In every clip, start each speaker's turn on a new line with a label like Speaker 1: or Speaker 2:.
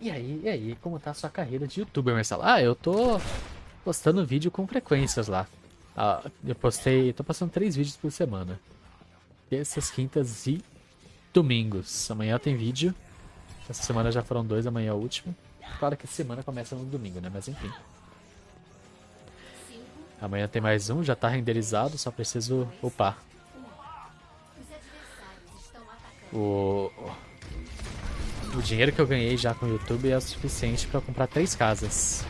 Speaker 1: E aí, e aí, como tá a sua carreira de youtuber, Marcelo? Ah, eu tô postando vídeo com frequências lá. Ah, eu postei, tô postando três vídeos por semana. Terças, quintas e domingos. Amanhã tem vídeo. Essa semana já foram dois, amanhã é o último. Claro que a semana começa no domingo, né? Mas enfim. Amanhã tem mais um, já tá renderizado, só preciso upar. O, o dinheiro que eu ganhei já com o YouTube é o suficiente para comprar três casas.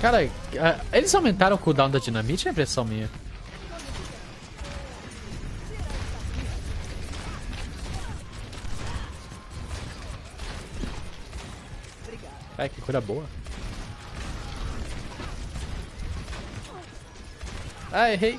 Speaker 1: Cara, eles aumentaram o cooldown da dinamite é impressão minha? Ai, que cura boa. Ah, errei.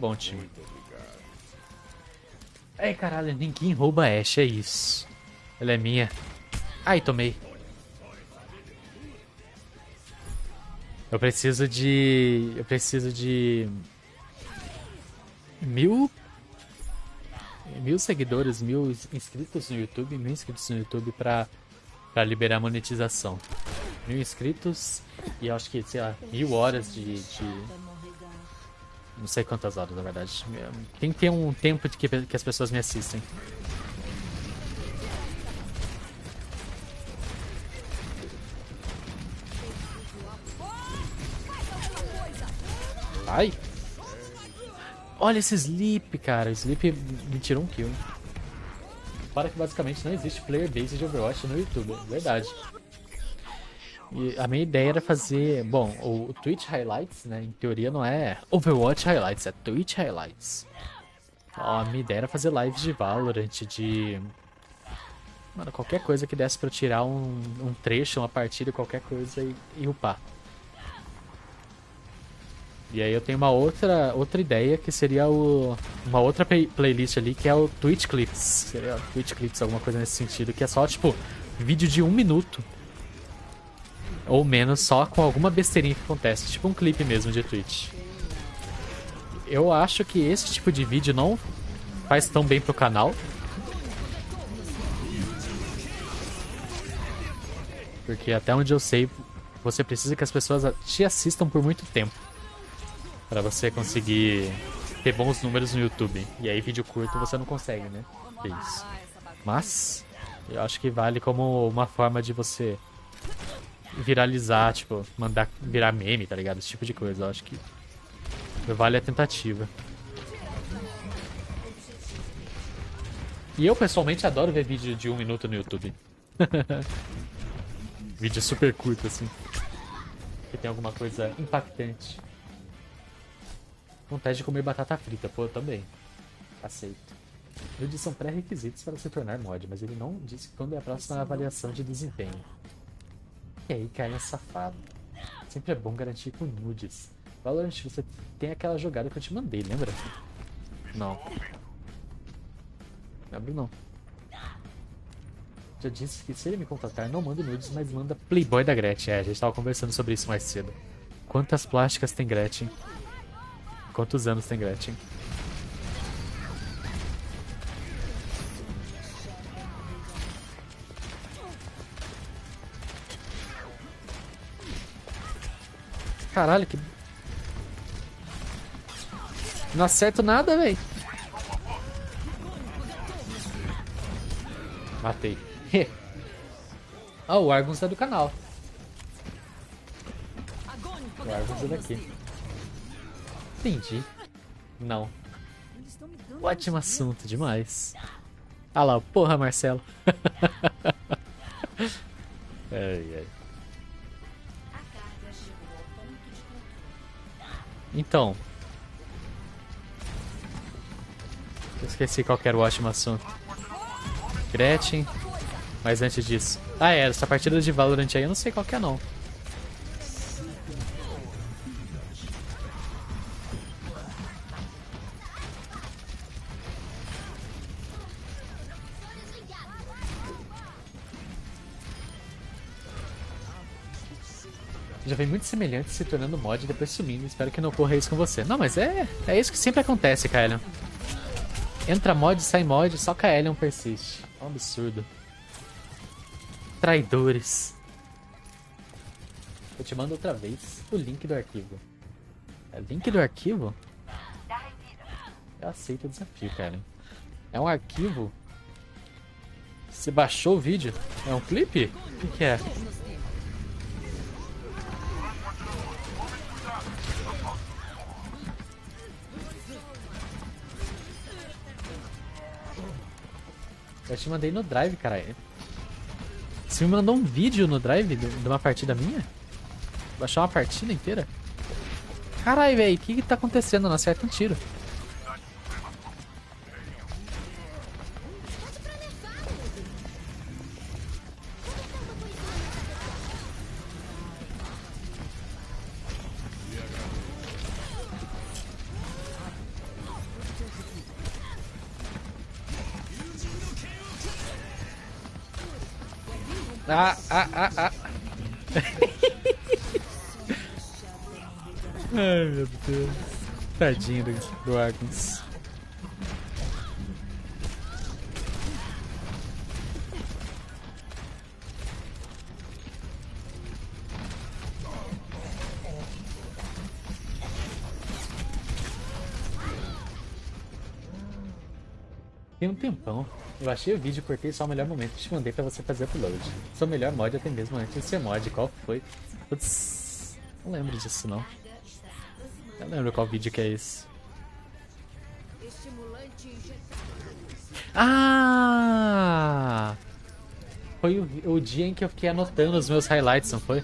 Speaker 1: Bom time. Ei, caralho, ninguém rouba a Ashe, é isso. Ela é minha. Ai, tomei. Eu preciso de... Eu preciso de... Mil... Mil seguidores, mil inscritos no YouTube, mil inscritos no YouTube pra, pra liberar monetização. Mil inscritos e acho que, sei lá, mil horas de, de não sei quantas horas, na verdade. Tem que ter um tempo de que, que as pessoas me assistem. Ai! Olha esse Sleep, cara. Sleep me tirou um kill. Para que basicamente não existe player base de Overwatch no YouTube. Verdade. E a minha ideia era fazer... Bom, o, Twitch Highlights, né? Em teoria não é Overwatch Highlights, é Twitch Highlights. Ó, a minha ideia era fazer lives de Valorant, de... Mano, qualquer coisa que desse pra eu tirar um, um trecho, uma partida, qualquer coisa e, e upar. E aí eu tenho uma outra, outra ideia que seria o, uma outra play playlist ali que é o Twitch Clips. Seria Twitch Clips, alguma coisa nesse sentido, que é só tipo vídeo de um minuto ou menos só com alguma besteirinha que acontece, tipo um clipe mesmo de Twitch. Eu acho que esse tipo de vídeo não faz tão bem pro canal. Porque até onde eu sei, você precisa que as pessoas te assistam por muito tempo. para você conseguir ter bons números no YouTube. E aí vídeo curto você não consegue, né? Isso. Mas, eu acho que vale como uma forma de você viralizar, tipo, mandar virar meme, tá ligado? Esse tipo de coisa. Eu acho que vale a tentativa. E eu pessoalmente adoro ver vídeo de um minuto no YouTube. vídeo super curto, assim. Que tem alguma coisa impactante. Vontade de comer batata frita, pô, eu também. Aceito. Nudes são pré-requisitos para se tornar mod, mas ele não disse quando é a próxima avaliação de desempenho. E aí, cara, safado. Sempre é bom garantir com nudes. Valorant, você tem aquela jogada que eu te mandei, lembra? Não. Lembro não. Já disse que se ele me contratar, não manda nudes, mas manda Playboy da Gretchen. É, a gente tava conversando sobre isso mais cedo. Quantas plásticas tem Gretchen? Quantos anos tem Gretchen? Caralho, que... Não acerto nada, velho. Matei. ah, o Argus é do canal. O Argus é daqui. Entendi. Não. Ótimo assunto, demais. Ah lá, porra, Marcelo. Então. Eu esqueci qual era o ótimo assunto. Gretchen. Mas antes disso. Ah, é, essa partida de Valorant aí eu não sei qual que é não. Já vem muito semelhante se tornando mod e depois sumindo. Espero que não ocorra isso com você. Não, mas é, é isso que sempre acontece, Kaelion. Entra mod, sai mod, só Kaelion persiste. É um absurdo. Traidores. Eu te mando outra vez o link do arquivo. É link do arquivo? Eu aceito o desafio, cara. É um arquivo? Você baixou o vídeo? É um clipe? O que, que é? Eu te mandei no drive, caralho. Você me mandou um vídeo no drive de uma partida minha? Baixar uma partida inteira? Caralho, velho, o que que tá acontecendo? Não acerta um tiro. Ah, ah, ah, ah. Ai, meu Deus. Tadinho do, do Agnes. Tempão. Eu achei o vídeo, cortei só o melhor momento e te mandei pra você fazer upload. Seu melhor mod até mesmo antes de ser mod. Qual foi? Putz, não lembro disso não. Não lembro qual vídeo que é esse. Ah! Foi o, o dia em que eu fiquei anotando os meus highlights, não foi?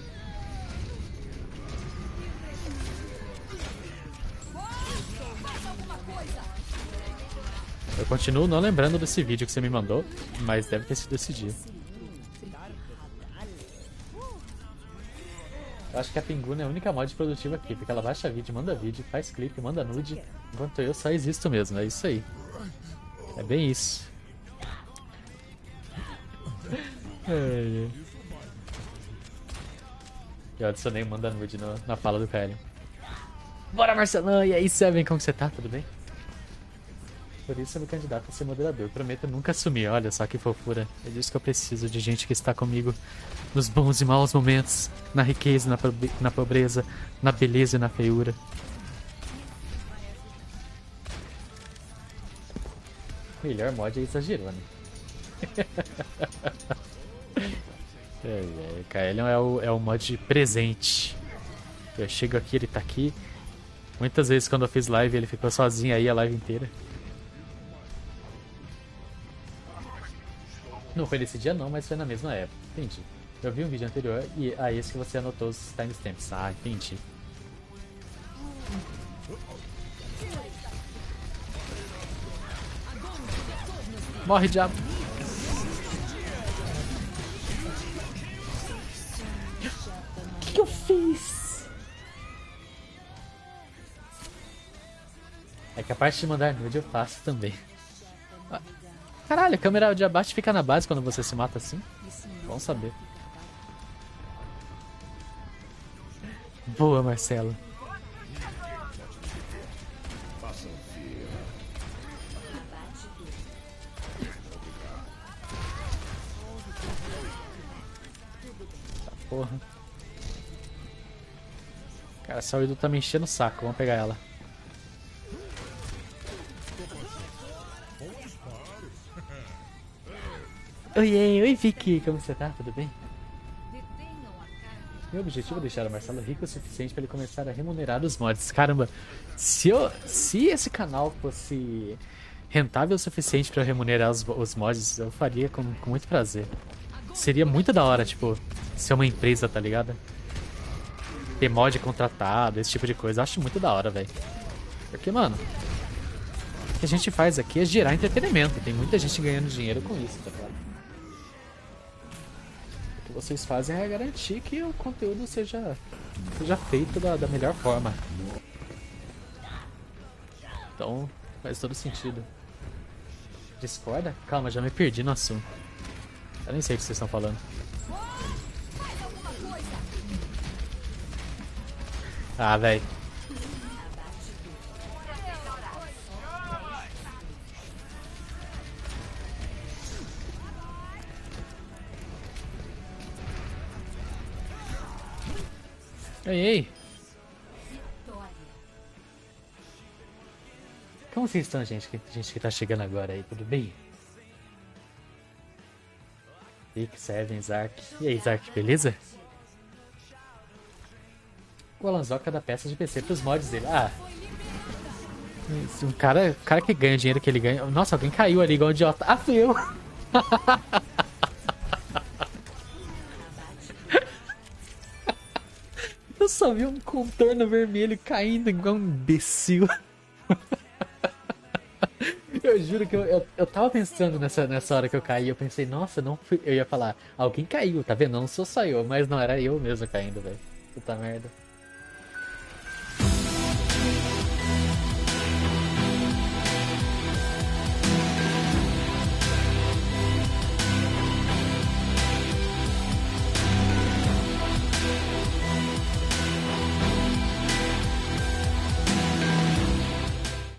Speaker 1: Eu continuo não lembrando desse vídeo que você me mandou, mas deve ter sido esse dia. Eu acho que a Pinguna é a única mod produtiva aqui, porque ela baixa vídeo, manda vídeo, faz clipe, manda nude, enquanto eu só existo mesmo, é isso aí. É bem isso. é. Eu adicionei manda nude no, na fala do Kaelion. Bora Marcelão, e aí Seven, como você tá? Tudo bem? Por isso eu me candidato a ser moderador. Prometo nunca assumir. Olha só que fofura. É disso que eu preciso, de gente que está comigo nos bons e maus momentos, na riqueza na, na pobreza, na beleza e na feiura. Melhor mod é exagerou, né? é, é, Kaelion é o, é o mod presente. Eu chego aqui, ele tá aqui. Muitas vezes quando eu fiz live ele ficou sozinho aí a live inteira. Não foi nesse dia não, mas foi na mesma época. Entendi. Eu vi um vídeo anterior e a ah, esse que você anotou os timestamps. Ah, entendi. Morre, diabo. O que, que eu fiz? É que a parte de mandar nude eu faço também. Caralho, a câmera de abate fica na base quando você se mata assim? Bom saber. Boa, Marcelo. Porra. Cara, essa Widow tá me enchendo o saco. Vamos pegar ela. Oi, oi, Vicky, como você tá? Tudo bem? Meu objetivo é deixar o Marcelo rico o suficiente para ele começar a remunerar os mods. Caramba, se, eu, se esse canal fosse rentável o suficiente para remunerar os, os, mods, eu faria com, com muito prazer. Seria muito da hora, tipo, ser uma empresa, tá ligado? Ter mod contratado, esse tipo de coisa. Eu acho muito da hora, velho. Porque, mano, o que a gente faz aqui é gerar entretenimento. Tem muita gente ganhando dinheiro com isso, tá ligado? Vocês fazem é garantir que o conteúdo seja, seja feito da, da melhor forma. Então, faz todo sentido. Discorda? Calma, já me perdi no assunto. Eu nem sei o que vocês estão falando. Ah, velho. Ei, ei. Como vocês estão, gente? Que gente que tá chegando agora aí, tudo bem? Rick, Seven, Zark. E aí, Zark, beleza? O Alanzoca dá peças de PC pros mods dele. Ah. Um cara, cara que ganha o dinheiro que ele ganha. Nossa, alguém caiu ali igual um idiota. Ah, fui eu só vi um contorno vermelho caindo igual um imbecil. Eu juro que eu, eu, eu tava pensando nessa, nessa hora que eu caí, eu pensei, nossa, não fui. Eu ia falar, alguém caiu, tá vendo? Não sou só eu, mas não, era eu mesmo caindo, velho. Puta merda.